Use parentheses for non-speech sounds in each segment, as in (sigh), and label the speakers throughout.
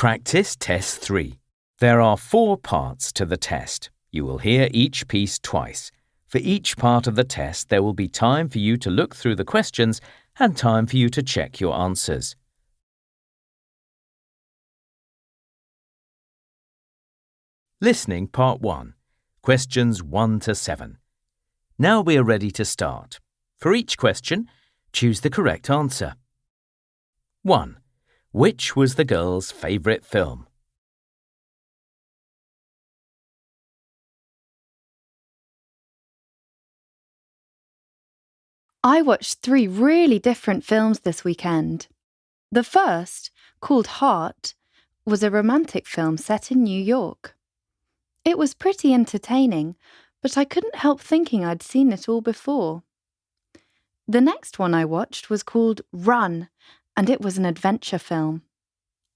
Speaker 1: Practice Test 3. There are four parts to the test. You will hear each piece twice. For each part of the test, there will be time for you to look through the questions and time for you to check your answers. Listening Part 1. Questions 1 to 7. Now we are ready to start. For each question, choose the correct answer. 1. Which was the girl's favourite film?
Speaker 2: I watched three really different films this weekend. The first, called Heart, was a romantic film set in New York. It was pretty entertaining, but I couldn't help thinking I'd seen it all before. The next one I watched was called Run, and it was an adventure film.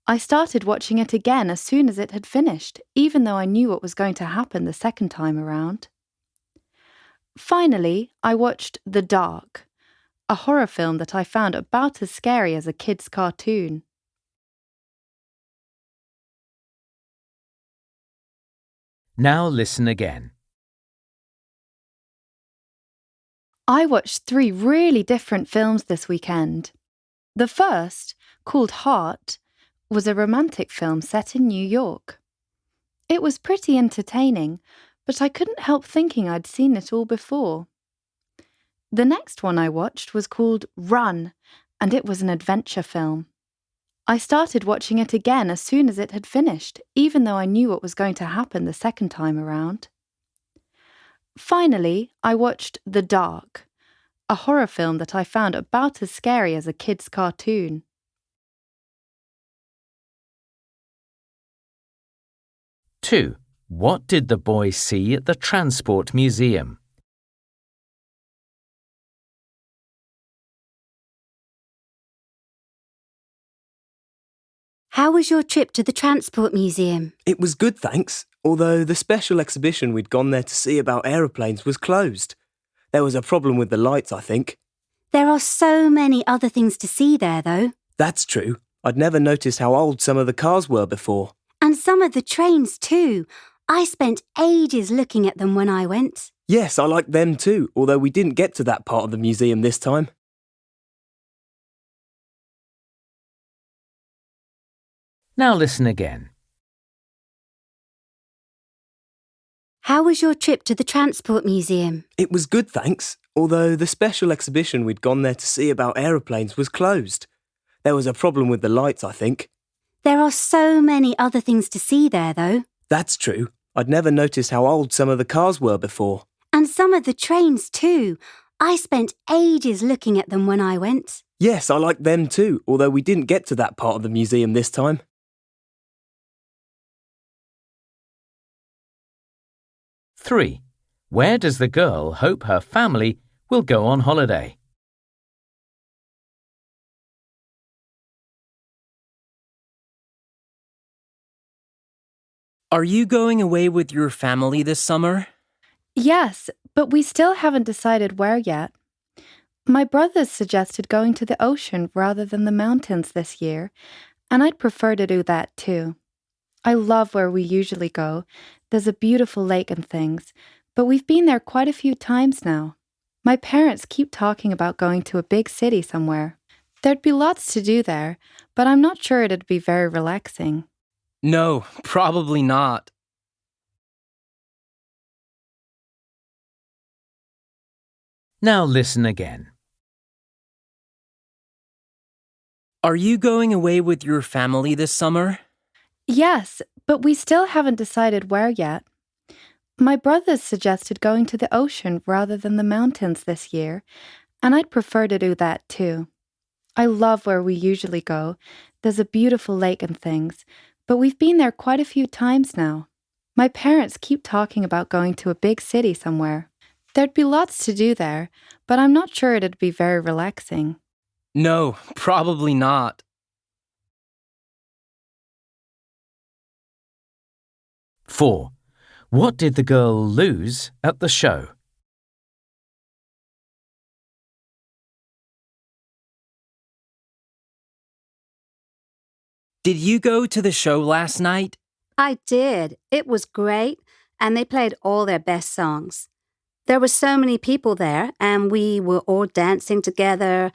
Speaker 2: I started watching it again as soon as it had finished, even though I knew what was going to happen the second time around. Finally, I watched The Dark, a horror film that I found about as scary as a kid's cartoon.
Speaker 1: Now listen again.
Speaker 2: I watched three really different films this weekend. The first, called Heart, was a romantic film set in New York. It was pretty entertaining, but I couldn't help thinking I'd seen it all before. The next one I watched was called Run, and it was an adventure film. I started watching it again as soon as it had finished, even though I knew what was going to happen the second time around. Finally, I watched The Dark, a horror film that I found about as scary as a kid's cartoon.
Speaker 1: Two. What did the boy see at the Transport Museum?
Speaker 3: How was your trip to the Transport Museum?
Speaker 4: It was good, thanks, although the special exhibition we'd gone there to see about aeroplanes was closed. There was a problem with the lights, I think.
Speaker 3: There are so many other things to see there, though.
Speaker 4: That's true. I'd never noticed how old some of the cars were before.
Speaker 3: And some of the trains, too. I spent ages looking at them when I went.
Speaker 4: Yes, I liked them too, although we didn't get to that part of the museum this time.
Speaker 1: Now listen again.
Speaker 3: How was your trip to the Transport Museum?
Speaker 4: It was good, thanks, although the special exhibition we'd gone there to see about aeroplanes was closed. There was a problem with the lights, I think.
Speaker 3: There are so many other things to see there, though.
Speaker 4: That's true. I'd never noticed how old some of the cars were before.
Speaker 3: And some of the trains, too. I spent ages looking at them when I went.
Speaker 4: Yes, I liked them too, although we didn't get to that part of the museum this time.
Speaker 1: Three. Where does the girl hope her family will go on holiday?
Speaker 5: Are you going away with your family this summer?
Speaker 2: Yes, but we still haven't decided where yet. My brothers suggested going to the ocean rather than the mountains this year, and I'd prefer to do that too. I love where we usually go. There's a beautiful lake and things, but we've been there quite a few times now. My parents keep talking about going to a big city somewhere. There'd be lots to do there, but I'm not sure it'd be very relaxing.
Speaker 5: No, (laughs) probably not.
Speaker 1: Now listen again.
Speaker 5: Are you going away with your family this summer?
Speaker 2: Yes, but we still haven't decided where yet. My brothers suggested going to the ocean rather than the mountains this year, and I'd prefer to do that too. I love where we usually go. There's a beautiful lake and things, but we've been there quite a few times now. My parents keep talking about going to a big city somewhere. There'd be lots to do there, but I'm not sure it'd be very relaxing.
Speaker 5: No, (laughs) probably not.
Speaker 1: Four. What did the girl lose at the show?
Speaker 5: Did you go to the show last night?
Speaker 3: I did. It was great, and they played all their best songs. There were so many people there, and we were all dancing together.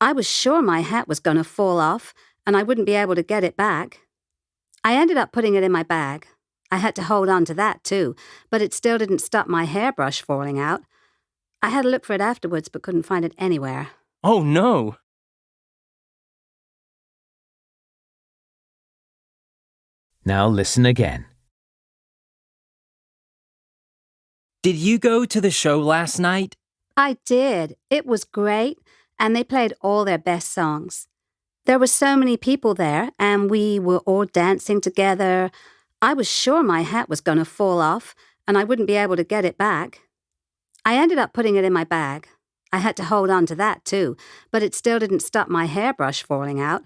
Speaker 3: I was sure my hat was going to fall off, and I wouldn't be able to get it back. I ended up putting it in my bag. I had to hold on to that too, but it still didn't stop my hairbrush falling out. I had a look for it afterwards, but couldn't find it anywhere.
Speaker 5: Oh no!
Speaker 1: Now listen again.
Speaker 5: Did you go to the show last night?
Speaker 3: I did. It was great, and they played all their best songs. There were so many people there, and we were all dancing together. I was sure my hat was going to fall off, and I wouldn't be able to get it back. I ended up putting it in my bag. I had to hold on to that too, but it still didn't stop my hairbrush falling out.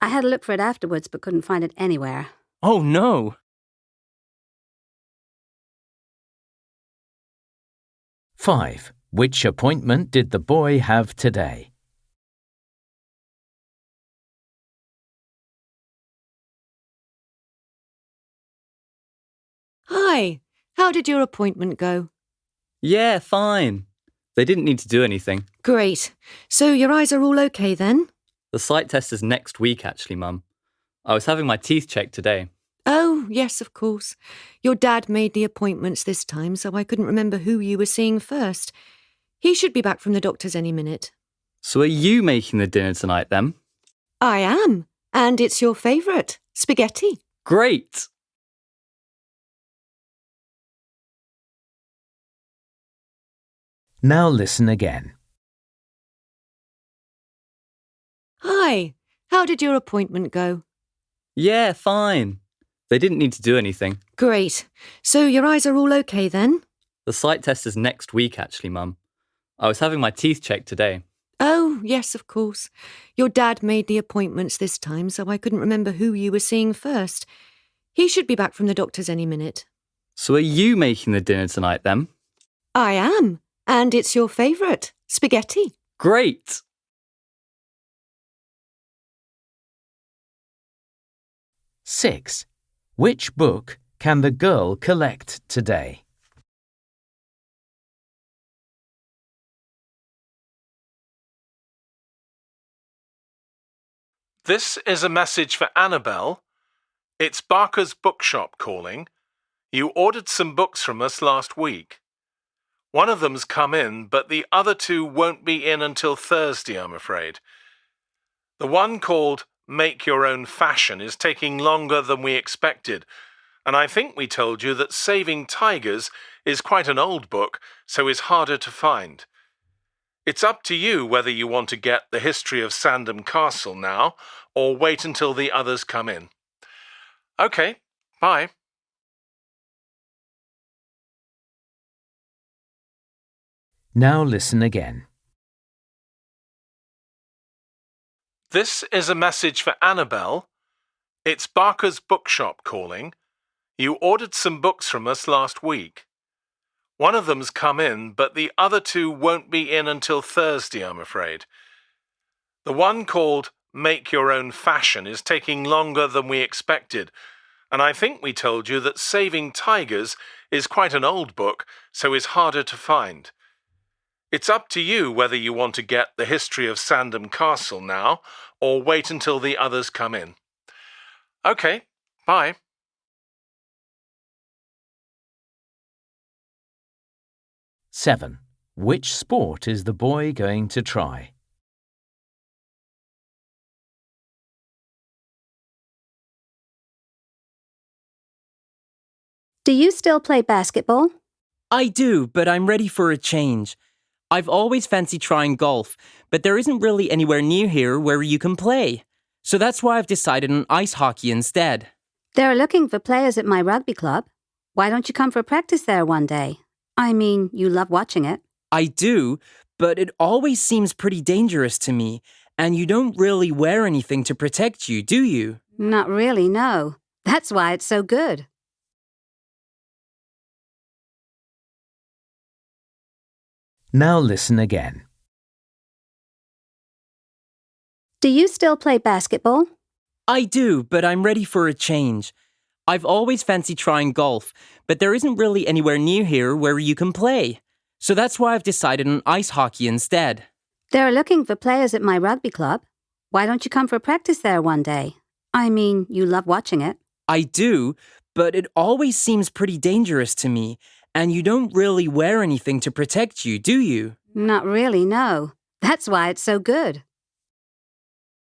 Speaker 3: I had to look for it afterwards, but couldn't find it anywhere.
Speaker 5: Oh no!
Speaker 1: Five. Which appointment did the boy have today?
Speaker 6: Hi, how did your appointment go?
Speaker 7: Yeah, fine. They didn't need to do anything.
Speaker 6: Great. So your eyes are all okay then?
Speaker 7: The sight test is next week, actually, Mum. I was having my teeth checked today.
Speaker 6: Oh, yes, of course. Your dad made the appointments this time, so I couldn't remember who you were seeing first. He should be back from the doctor's any minute.
Speaker 7: So are you making the dinner tonight then?
Speaker 6: I am. And it's your favourite spaghetti.
Speaker 7: Great!
Speaker 1: Now listen again.
Speaker 6: Hi, how did your appointment go?
Speaker 7: Yeah, fine. They didn't need to do anything.
Speaker 6: Great. So your eyes are all okay then?
Speaker 7: The sight test is next week, actually, Mum. I was having my teeth checked today.
Speaker 6: Oh, yes, of course. Your dad made the appointments this time, so I couldn't remember who you were seeing first. He should be back from the doctor's any minute.
Speaker 7: So are you making the dinner tonight then?
Speaker 6: I am. And it's your favourite spaghetti.
Speaker 7: Great!
Speaker 1: Six. Which book can the girl collect today?
Speaker 8: This is a message for Annabelle. It's Barker's Bookshop calling. You ordered some books from us last week. One of them's come in, but the other two won't be in until Thursday, I'm afraid. The one called Make Your Own Fashion is taking longer than we expected, and I think we told you that Saving Tigers is quite an old book, so is harder to find. It's up to you whether you want to get the history of Sandham Castle now or wait until the others come in. OK, bye.
Speaker 1: Now listen again.
Speaker 8: This is a message for Annabelle. It's Barker's Bookshop calling. You ordered some books from us last week. One of them's come in, but the other two won't be in until Thursday, I'm afraid. The one called Make Your Own Fashion is taking longer than we expected, and I think we told you that Saving Tigers is quite an old book, so is harder to find. It's up to you whether you want to get the history of Sandham Castle now or wait until the others come in. OK, bye.
Speaker 1: Seven. Which sport is the boy going to try?
Speaker 3: Do you still play basketball?
Speaker 5: I do, but I'm ready for a change. I've always fancied trying golf, but there isn't really anywhere near here where you can play. So that's why I've decided on ice hockey instead.
Speaker 3: They're looking for players at my rugby club. Why don't you come for practice there one day? I mean, you love watching it.
Speaker 5: I do, but it always seems pretty dangerous to me, and you don't really wear anything to protect you, do you?
Speaker 3: Not really, no. That's why it's so good.
Speaker 1: Now listen again.
Speaker 3: Do you still play basketball?
Speaker 5: I do, but I'm ready for a change. I've always fancied trying golf, but there isn't really anywhere near here where you can play. So that's why I've decided on ice hockey instead.
Speaker 3: They're looking for players at my rugby club. Why don't you come for practice there one day? I mean, you love watching it.
Speaker 5: I do, but it always seems pretty dangerous to me, and you don't really wear anything to protect you, do you?
Speaker 3: Not really, no. That's why it's so good.